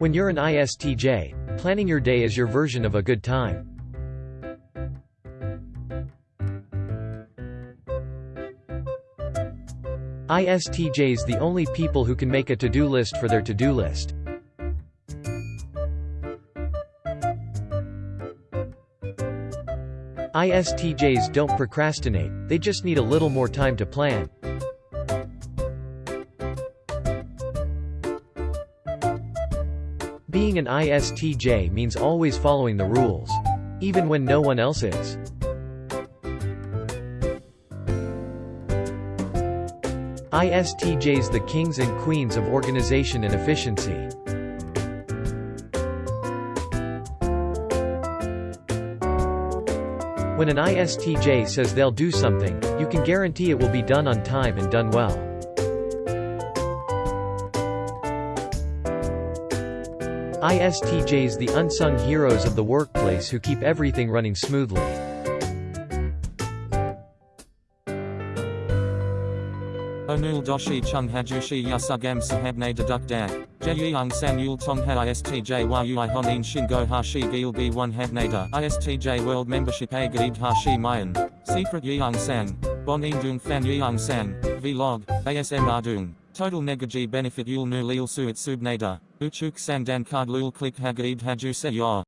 When you're an ISTJ, planning your day is your version of a good time. ISTJs the only people who can make a to-do list for their to-do list. ISTJs don't procrastinate, they just need a little more time to plan. Being an ISTJ means always following the rules. Even when no one else is. ISTJs the kings and queens of organization and efficiency. When an ISTJ says they'll do something, you can guarantee it will be done on time and done well. ISTJs the unsung heroes of the workplace who keep everything running smoothly. Onul doshi chung hajushi yasugam sahabne deduk dak. Jeyung san yul tong ha istj yui honin shingo hashi gil b 1 habnada. ISTJ world membership a gaid hashi mayan. Secret yeung san. Bon dung fan yeung san. Vlog. ASM ardung. Total negaji benefit yul nu lil suit subnada. Uchuk sandan card lul click hagaid haju se yor.